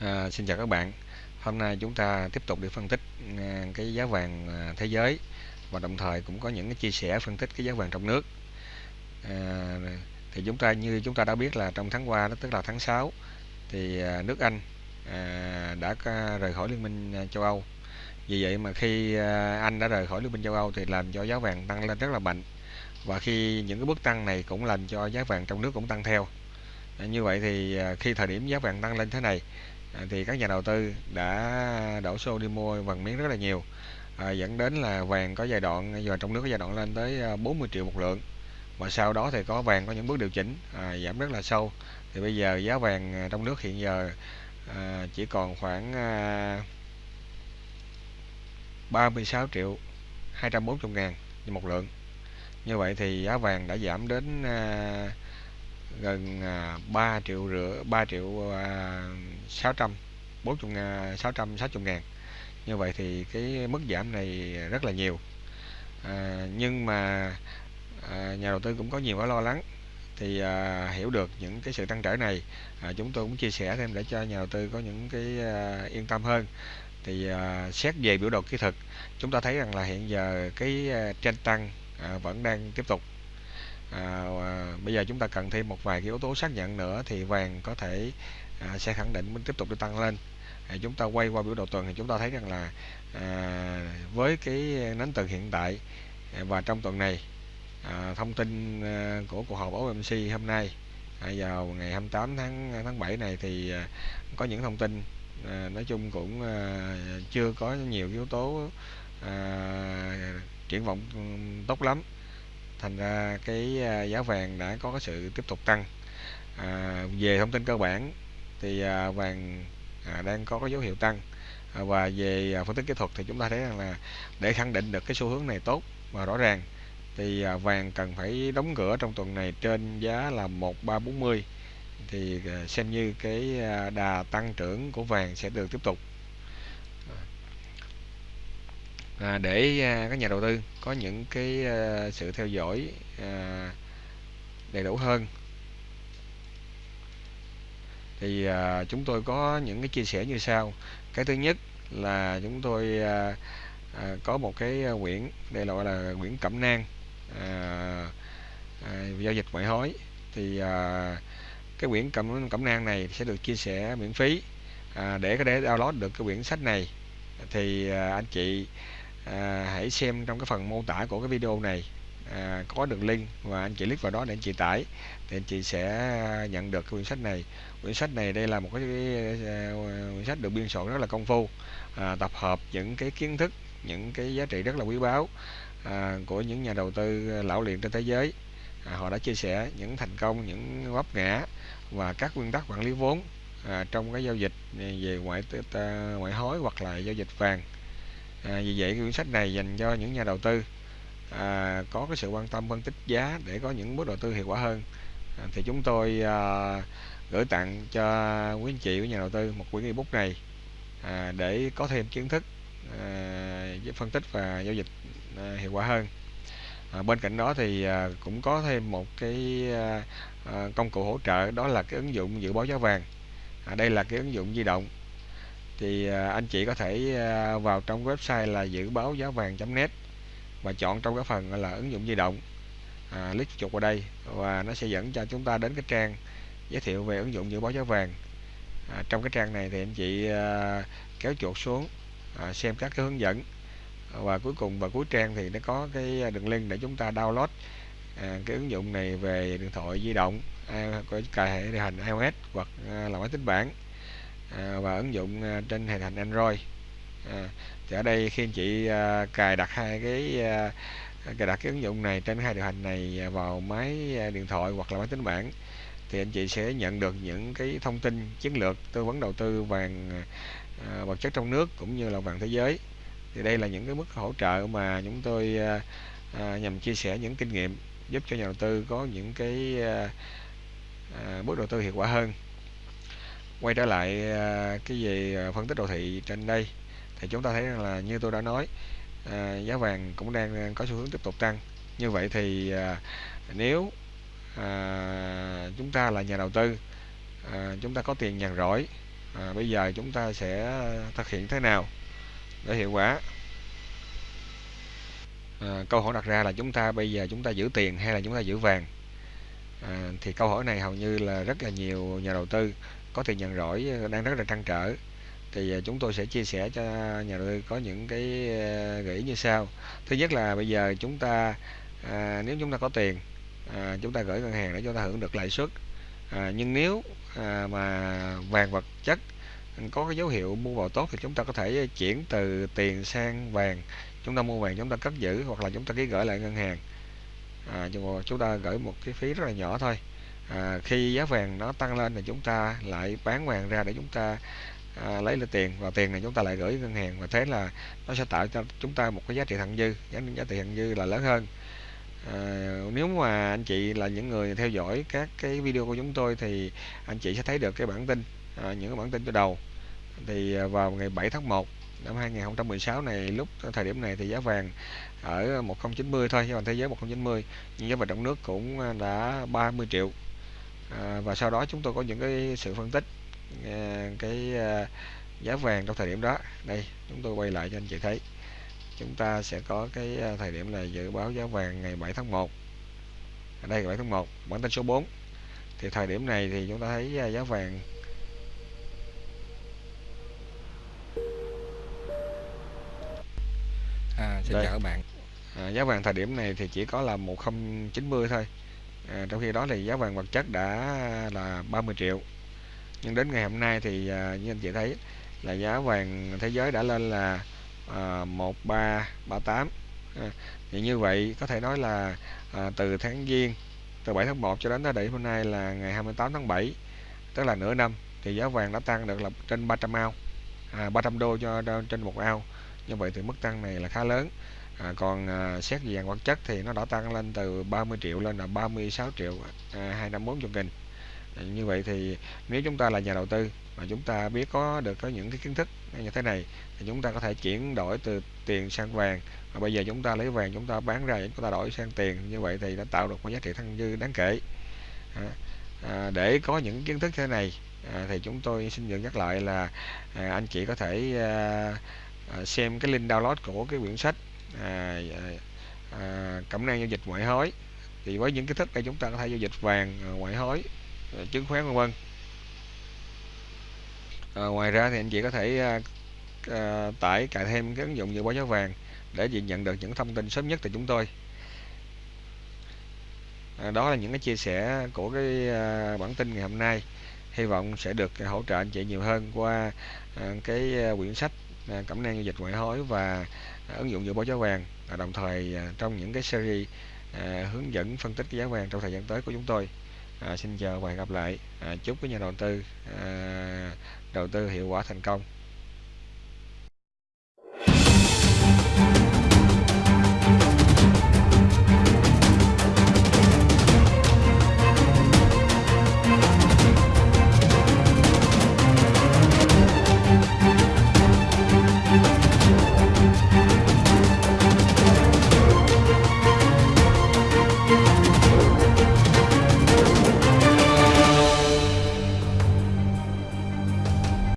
À, xin chào các bạn. Hôm nay chúng ta tiếp tục đi phân tích à, cái giá vàng à, thế giới và đồng thời cũng có những cái chia sẻ phân tích cái giá vàng trong nước. À, thì chúng ta như chúng ta đã biết là trong tháng qua đó tức là tháng 6 thì à, nước Anh à, đã rời khỏi Liên minh à, châu Âu. Vì vậy mà khi à, Anh đã rời khỏi Liên minh châu Âu thì làm cho giá vàng tăng lên rất là mạnh. Và khi những cái bước tăng này cũng làm cho giá vàng trong nước cũng tăng theo. À, như vậy thì à, khi thời điểm giá vàng tăng lên thế này À, thì các nhà đầu tư đã đổ xô đi mua vàng miếng rất là nhiều. À, dẫn đến là vàng có giai đoạn giờ trong nước có giai đoạn lên tới à, 40 triệu một lượng. Và sau đó thì có vàng có những bước điều chỉnh à, giảm rất là sâu. Thì bây giờ giá vàng à, trong nước hiện giờ à, chỉ còn khoảng à, 36 triệu 240 ngàn một lượng. Như vậy thì giá vàng đã giảm đến à, gần à, 3 triệu rưỡi 3 triệu à, chục 600 40 sáu 660 ngàn. Như vậy thì cái mức giảm này rất là nhiều. À, nhưng mà à, nhà đầu tư cũng có nhiều cái lo lắng. Thì à, hiểu được những cái sự tăng trở này à, chúng tôi cũng chia sẻ thêm để cho nhà đầu tư có những cái à, yên tâm hơn. Thì à, xét về biểu đồ kỹ thuật chúng ta thấy rằng là hiện giờ cái à, trên tăng à, vẫn đang tiếp tục. À, bây giờ chúng ta cần thêm một vài cái yếu tố xác nhận nữa thì vàng có thể à, sẽ khẳng định mình tiếp tục được tăng lên. À, chúng ta quay qua biểu đồ tuần thì chúng ta thấy rằng là à, với cái nến tuần hiện tại à, và trong tuần này à, thông tin à, của cuộc họp OMC hôm nay à, vào ngày 28 tháng tháng 7 này thì à, có những thông tin à, nói chung cũng à, chưa có nhiều yếu tố à, triển vọng tốt lắm thành ra cái à, giá vàng đã có cái sự tiếp tục tăng. À, về thông tin cơ bản thì à, vàng à, đang có cái dấu hiệu tăng. À, và về à, phân tích kỹ thuật thì chúng ta thấy rằng là để khẳng định được cái xu hướng này tốt và rõ ràng thì à, vàng cần phải đóng cửa trong tuần này trên giá là 1340 thì à, xem như cái à, đà tăng trưởng của vàng sẽ được tiếp tục à, để à, các nhà đầu tư có những cái à, sự theo dõi à, đầy đủ hơn. Thì à, chúng tôi có những cái chia sẻ như sau. Cái thứ nhất là chúng tôi à, à, có một cái à, quyển đây là gọi là quyển cẩm nang à, à, giao dịch ngoại hối. Thì à, cái quyển cẩm cẩm nang này sẽ được chia sẻ miễn phí. À, để có thể download được cái quyển sách này thì à, anh chị à, hãy xem trong cái phần mô tả của cái video này. À, có đường link và anh chị click vào đó để anh chị tải thì anh chị sẽ nhận được cái quyển sách này. Quyển sách này đây là một cái à, quyển sách được biên soạn rất là công phu à, tập hợp những cái kiến thức những cái giá trị rất là quý báu à, của những nhà đầu tư lão luyện trên thế giới. À, họ đã chia sẻ những thành công những vấp ngã và các nguyên tắc quản lý vốn à, trong cái giao dịch về ngoại à, ngoại hối hoặc là giao dịch vàng à, vì vậy quyển sách này dành cho những nhà đầu tư à, có cái sự quan tâm phân tích giá để có những bước đầu tư hiệu quả hơn. À, thì chúng tôi à, gửi tặng cho quý anh chị của nhà đầu tư một quyển ebook này à, để có thêm kiến thức à, phân tích và giao dịch à, hiệu quả hơn. À, bên cạnh đó thì à, cũng có thêm một cái à, à, công cụ hỗ trợ đó là cái ứng dụng dự báo giá vàng. À, đây là cái ứng dụng di động thì à, anh chị có thể à, vào trong website là dự báo giá vàng.net và chọn trong cái phần là ứng dụng di động. À, click chuột vào đây và nó sẽ dẫn cho chúng ta đến cái trang giới thiệu về ứng dụng dự báo giá vàng. À, trong cái trang này thì anh chị à, kéo chuột xuống à, xem các cái hướng dẫn. Và cuối cùng vào cuối trang thì nó có cái đường link để chúng ta download à, cái ứng dụng này về điện thoại di động à, có cài hệ điều hành iOS hoặc à, là máy tính bảng à, và ứng dụng à, trên hệ thành Android. À, thì ở đây khi anh chị à, cài đặt hai cái à, cài đặt cái ứng dụng này trên hai điều hành này vào máy à, điện thoại hoặc là máy tính bảng thì anh chị sẽ nhận được những cái thông tin chiến lược tư vấn đầu tư vàng à, vật chất trong nước cũng như là vàng thế giới. Thì đây là những cái mức hỗ trợ mà chúng tôi à, à, nhằm chia sẻ những kinh nghiệm giúp cho nhà đầu tư có những cái à, à, bước đầu tư hiệu quả hơn quay trở lại à, cái gì à, phân tích đồ thị trên đây. Thì chúng ta thấy rằng là như tôi đã nói à, giá vàng cũng đang à, có xu hướng tiếp tục tăng. Như vậy thì à, nếu à, chúng ta là nhà đầu tư à, chúng ta có tiền nhàn rỗi à, bây giờ chúng ta sẽ thực hiện thế nào để hiệu quả? À, câu hỏi đặt ra là chúng ta bây giờ chúng ta giữ tiền hay là chúng ta giữ vàng? À, thì câu hỏi này hầu như là rất là nhiều nhà đầu tư có tiền nhận rỗi ờ, đang rất là trăn trở. Thì ờ, chúng tôi sẽ chia sẻ cho nhà đầu tư có những cái ờ, gợi ý như sau. Thứ nhất là bây giờ chúng ta à, nếu chúng ta có tiền à, chúng ta gửi ngân hàng để chúng ta hưởng được lãi suất. À, nhưng nếu à, mà vàng vật chất có cái dấu hiệu mua vào tốt thì chúng ta có thể chuyển từ tiền sang vàng. Chúng ta mua vàng chúng ta cất giữ hoặc là chúng ta ký gửi lại ngân hàng. À, chúng ta gửi một cái phí rất là nhỏ thôi à, khi giá vàng nó tăng lên thì chúng ta lại bán vàng ra để chúng ta à, lấy lại tiền và tiền này chúng ta lại gửi ngân hàng và thế là nó sẽ tạo cho chúng ta một cái giá trị thặng dư giá, giá trị thặng dư là lớn hơn. À, nếu mà anh chị là những người theo dõi các cái video của chúng tôi thì anh chị sẽ thấy được cái bản tin à, những cái bản tin từ đầu. Thì à, vào ngày 7 tháng 1 năm 2016 này lúc thời điểm này thì giá vàng ở 1090 thôi giá vàng thế giới 1090 nhưng giá vàng trong nước cũng à, đã 30 triệu à, và sau đó chúng tôi có những cái sự phân tích à, cái à, giá vàng trong thời điểm đó. Đây chúng tôi quay lại cho anh chị thấy. Chúng ta sẽ có cái à, thời điểm là dự báo giá vàng ngày 7 tháng 1 ở đây 7 tháng 1 bản tin số 4 thì thời điểm này thì chúng ta thấy à, giá vàng À, xin Đây. chào các bạn. à, giá vàng thời điểm này thì chỉ có là 1090 thôi à, trong khi đó thì giá vàng vật chất đã là 30 triệu. Nhưng đến ngày hôm nay thì à, như anh chị thấy là giá vàng thế giới đã lên là à, 1338 à, thì như vậy có thể nói là à, từ tháng giêng từ 7 tháng 1 cho đến thời điểm hôm nay là ngày 28 tháng 7 tức là nửa năm thì giá vàng đã tăng được là trên 300 ao à, 300 đô cho trên một ao. Như vậy thì mức tăng này là khá lớn à, còn à, xét về vàng vật chất thì nó đã tăng lên từ 30 triệu lên là 36 triệu à, 254 nghìn. À, như vậy thì nếu chúng ta là nhà đầu tư mà chúng ta biết có được có những cái kiến thức như thế này thì chúng ta có thể chuyển đổi từ tiền sang vàng. Và bây giờ chúng ta lấy vàng chúng ta bán ra chúng ta đổi sang tiền như vậy thì đã tạo được một giá trị thăng dư đáng kể. À, à, để có những kiến thức thế này à, thì chúng tôi xin được nhắc lại là à, anh chị có thể à, à, xem cái link download của cái quyển sách à, dạ, dạ. à, cẩm năng giao dịch ngoại hối. Thì với những kiến thức đây chúng ta có thể giao dịch vàng à, ngoại hối à, chứng khoán vân vân. À, ngoài ra thì anh chị có thể à, à, tải cài thêm cái ứng dụng dự báo giá vàng để chị nhận được những thông tin sớm nhất từ chúng tôi. À, đó là những cái chia sẻ của cái à, bản tin ngày hôm nay. Hy vọng sẽ được hỗ trợ anh chị nhiều hơn qua à, cái à, quyển sách à, cẩm nang giao dịch ngoại hối và ứng dụng dự báo giá vàng và đồng thời à, trong những cái series à, hướng dẫn phân tích cái giá vàng trong thời gian tới của chúng tôi. À, xin chào và hẹn gặp lại. À, chúc các nhà đầu tư à, đầu tư hiệu quả thành công.